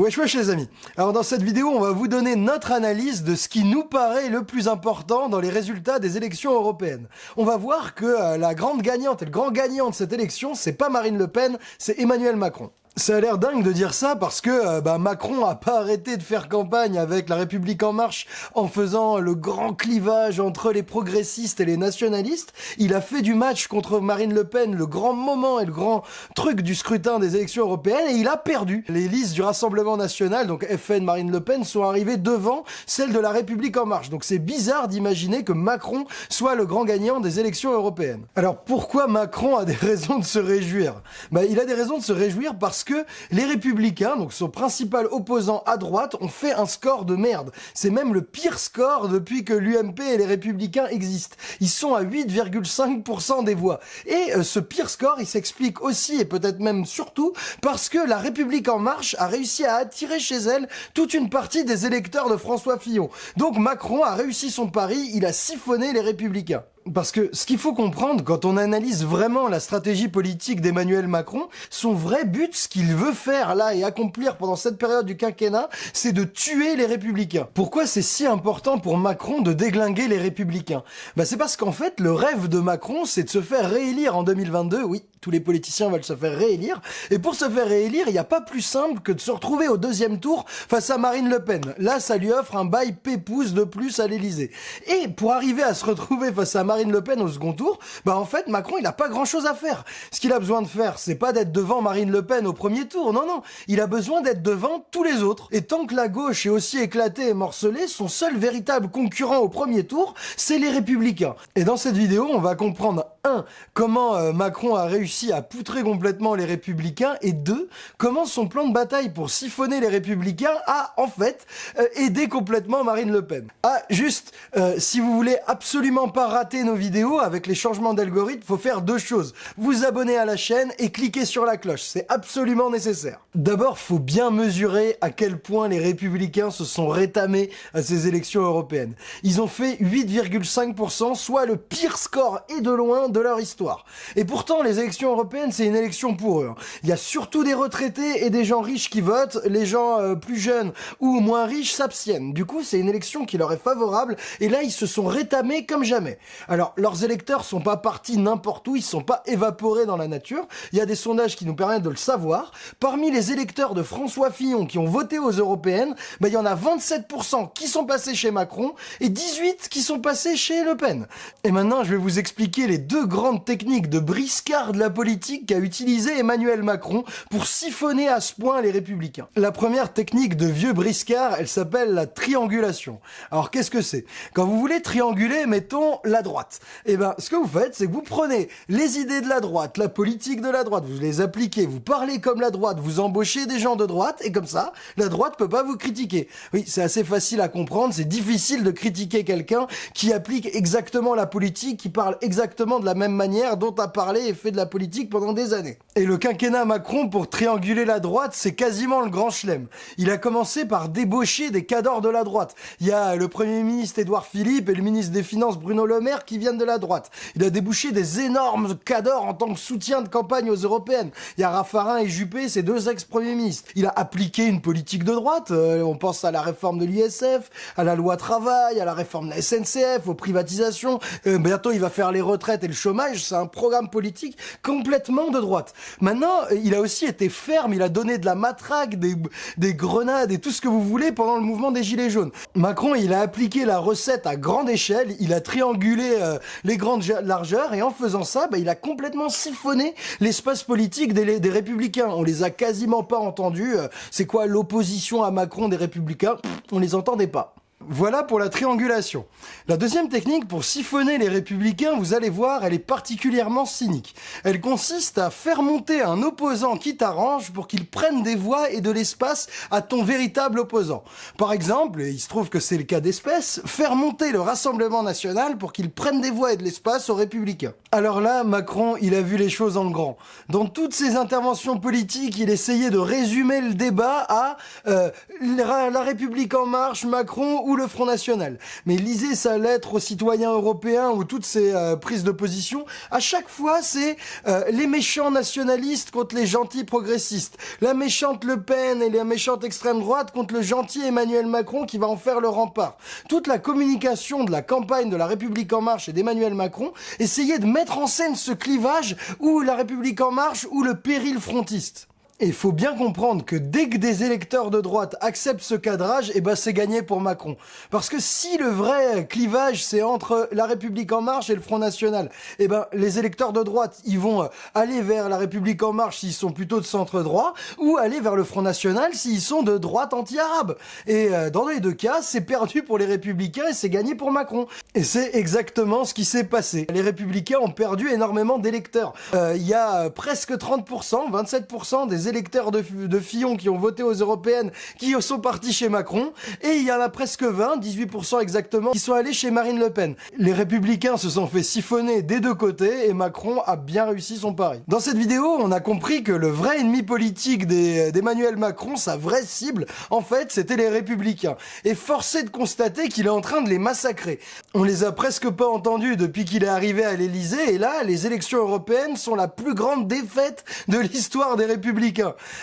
Wesh wesh les amis Alors dans cette vidéo, on va vous donner notre analyse de ce qui nous paraît le plus important dans les résultats des élections européennes. On va voir que euh, la grande gagnante et le grand gagnant de cette élection, c'est pas Marine Le Pen, c'est Emmanuel Macron. Ça a l'air dingue de dire ça parce que euh, bah, Macron a pas arrêté de faire campagne avec la République en marche en faisant le grand clivage entre les progressistes et les nationalistes. Il a fait du match contre Marine Le Pen le grand moment et le grand truc du scrutin des élections européennes et il a perdu. Les listes du Rassemblement national, donc FN Marine Le Pen, sont arrivées devant celles de la République en marche. Donc c'est bizarre d'imaginer que Macron soit le grand gagnant des élections européennes. Alors pourquoi Macron a des raisons de se réjouir? Bah, Il a des raisons de se réjouir parce parce que les Républicains, donc son principal opposant à droite, ont fait un score de merde. C'est même le pire score depuis que l'UMP et les Républicains existent. Ils sont à 8,5% des voix. Et euh, ce pire score, il s'explique aussi, et peut-être même surtout, parce que la République En Marche a réussi à attirer chez elle toute une partie des électeurs de François Fillon. Donc Macron a réussi son pari, il a siphonné les Républicains. Parce que ce qu'il faut comprendre quand on analyse vraiment la stratégie politique d'Emmanuel Macron, son vrai but, ce qu'il veut faire là et accomplir pendant cette période du quinquennat, c'est de tuer les républicains. Pourquoi c'est si important pour Macron de déglinguer les républicains? Bah c'est parce qu'en fait, le rêve de Macron, c'est de se faire réélire en 2022, oui, tous les politiciens veulent se faire réélire, et pour se faire réélire, il n'y a pas plus simple que de se retrouver au deuxième tour face à Marine Le Pen. Là, ça lui offre un bail pépouze de plus à l'Elysée. Et pour arriver à se retrouver face à Marine Le Pen au second tour, bah en fait, Macron, il a pas grand chose à faire. Ce qu'il a besoin de faire, c'est pas d'être devant Marine Le Pen au premier tour, non, non. Il a besoin d'être devant tous les autres. Et tant que la gauche est aussi éclatée et morcelée, son seul véritable concurrent au premier tour, c'est les Républicains. Et dans cette vidéo, on va comprendre, un, comment euh, Macron a réussi à poutrer complètement les Républicains, et deux, comment son plan de bataille pour siphonner les Républicains a, en fait, euh, aidé complètement Marine Le Pen. Ah, juste, euh, si vous voulez absolument pas rater nos vidéos, avec les changements d'algorithme, faut faire deux choses. Vous abonner à la chaîne et cliquer sur la cloche. C'est absolument nécessaire. D'abord, faut bien mesurer à quel point les républicains se sont rétamés à ces élections européennes. Ils ont fait 8,5%, soit le pire score et de loin de leur histoire. Et pourtant, les élections européennes, c'est une élection pour eux. Hein. Il y a surtout des retraités et des gens riches qui votent, les gens euh, plus jeunes ou moins riches s'abstiennent. Du coup, c'est une élection qui leur est favorable, et là, ils se sont rétamés comme jamais. Alors, leurs électeurs sont pas partis n'importe où, ils sont pas évaporés dans la nature. Il y a des sondages qui nous permettent de le savoir. Parmi les électeurs de François Fillon qui ont voté aux européennes, bah, il y en a 27% qui sont passés chez Macron et 18 qui sont passés chez Le Pen. Et maintenant, je vais vous expliquer les deux grandes techniques de briscard de la politique qu'a utilisé Emmanuel Macron pour siphonner à ce point les républicains. La première technique de vieux briscard, elle s'appelle la triangulation. Alors, qu'est-ce que c'est? Quand vous voulez trianguler, mettons la droite et eh ben, ce que vous faites, c'est que vous prenez les idées de la droite, la politique de la droite, vous les appliquez, vous parlez comme la droite, vous embauchez des gens de droite, et comme ça, la droite peut pas vous critiquer. Oui, c'est assez facile à comprendre, c'est difficile de critiquer quelqu'un qui applique exactement la politique, qui parle exactement de la même manière dont a parlé et fait de la politique pendant des années. Et le quinquennat Macron, pour trianguler la droite, c'est quasiment le grand chelem. Il a commencé par débaucher des cadors de la droite. Il y a le Premier ministre Édouard Philippe et le ministre des Finances Bruno Le Maire qui viennent de la droite. Il a débouché des énormes cadors en tant que soutien de campagne aux européennes. Il y a Raffarin et Juppé, ces deux ex-premiers ministres. Il a appliqué une politique de droite. Euh, on pense à la réforme de l'ISF, à la loi travail, à la réforme de la SNCF, aux privatisations. Euh, bientôt, il va faire les retraites et le chômage. C'est un programme politique complètement de droite. Maintenant, il a aussi été ferme. Il a donné de la matraque, des grenades et tout ce que vous voulez pendant le mouvement des Gilets jaunes. Macron, il a appliqué la recette à grande échelle. Il a triangulé euh, les grandes largeurs et en faisant ça, bah, il a complètement siphonné l'espace politique des, républicains. On les a quasiment pas entendus. Euh, c'est quoi l'opposition à Macron des républicains? On les entendait pas. Voilà pour la triangulation. La deuxième technique pour siphonner les républicains, vous allez voir, elle est particulièrement cynique. Elle consiste à faire monter un opposant qui t'arrange pour qu'il prenne des voix et de l'espace à ton véritable opposant. Par exemple, et il se trouve que c'est le cas d'espèce, faire monter le Rassemblement National pour qu'il prenne des voix et de l'espace aux républicains. Alors là, Macron, il a vu les choses en grand. Dans toutes ses interventions politiques, il essayait de résumer le débat à euh, la République en marche, Macron ou le Front National. Mais lisez sa lettre aux citoyens européens ou toutes ses euh, prises de position, à chaque fois c'est euh, les méchants nationalistes contre les gentils progressistes, la méchante Le Pen et la méchante extrême droite contre le gentil Emmanuel Macron qui va en faire le rempart. Toute la communication de la campagne de la République en marche et d'Emmanuel Macron essayait de mettre en scène ce clivage où la République en marche ou le péril frontiste. Et il faut bien comprendre que dès que des électeurs de droite acceptent ce cadrage, eh ben c'est gagné pour Macron. Parce que si le vrai clivage c'est entre la République en marche et le Front National, eh ben les électeurs de droite, ils vont euh, aller vers la République en marche s'ils sont plutôt de centre droit ou aller vers le Front National s'ils sont de droite anti-arabe. Et euh, dans les deux cas, c'est perdu pour les républicains et c'est gagné pour Macron. Et c'est exactement ce qui s'est passé. Les républicains ont perdu énormément d'électeurs. Euh, il y a presque 30%, 27% des électeurs de, de Fillon qui ont voté aux européennes qui sont partis chez Macron, et il y en a presque 20, 18% exactement, qui sont allés chez Marine Le Pen. Les républicains se sont fait siphonner des deux côtés, et Macron a bien réussi son pari. Dans cette vidéo, on a compris que le vrai ennemi politique d'Emmanuel Macron, sa vraie cible, en fait, c'était les républicains. Et forcé de constater qu'il est en train de les massacrer. On les a presque pas entendus depuis qu'il est arrivé à l'Elysée, et là, les élections européennes sont la plus grande défaite de l'histoire des républicains.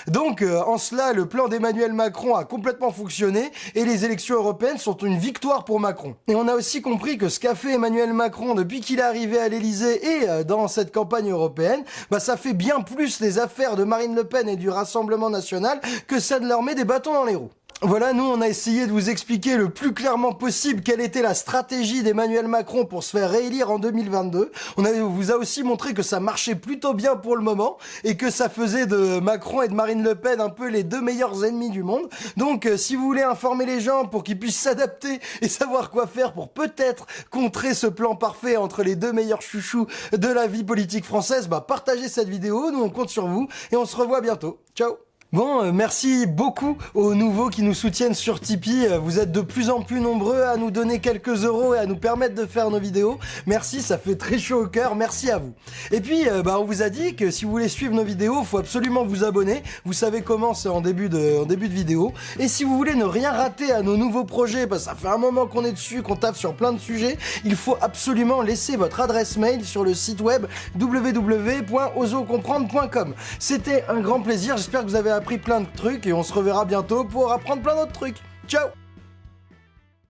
Donc, euh, en cela, le plan d'Emmanuel Macron a complètement fonctionné et les élections européennes sont une victoire pour Macron. Et on a aussi compris que ce qu'a fait Emmanuel Macron depuis qu'il est arrivé à l'Elysée et euh, dans cette campagne européenne, bah ça fait bien plus les affaires de Marine Le Pen et du Rassemblement National que ça de leur met des bâtons dans les roues. Voilà, nous on a essayé de vous expliquer le plus clairement possible quelle était la stratégie d'Emmanuel Macron pour se faire réélire en 2022. On vous a aussi montré que ça marchait plutôt bien pour le moment et que ça faisait de Macron et de Marine Le Pen un peu les deux meilleurs ennemis du monde. Donc euh, si vous voulez informer les gens pour qu'ils puissent s'adapter et savoir quoi faire pour peut-être contrer ce plan parfait entre les deux meilleurs chouchous de la vie politique française, bah partagez cette vidéo, nous on compte sur vous et on se revoit bientôt. Ciao Bon, euh, merci beaucoup aux nouveaux qui nous soutiennent sur Tipeee. Euh, vous êtes de plus en plus nombreux à nous donner quelques euros et à nous permettre de faire nos vidéos. Merci, ça fait très chaud au cœur. Merci à vous. Et puis, euh, bah, on vous a dit que si vous voulez suivre nos vidéos, il faut absolument vous abonner. Vous savez comment, c'est en début de, en début de vidéo. Et si vous voulez ne rien rater à nos nouveaux projets, parce que ça fait un moment qu'on est dessus, qu'on tape sur plein de sujets, il faut absolument laisser votre adresse mail sur le site web www.osocomprendre.com. C'était un grand plaisir. J'espère que vous avez appris plein de trucs et on se reverra bientôt pour apprendre plein d'autres trucs. Ciao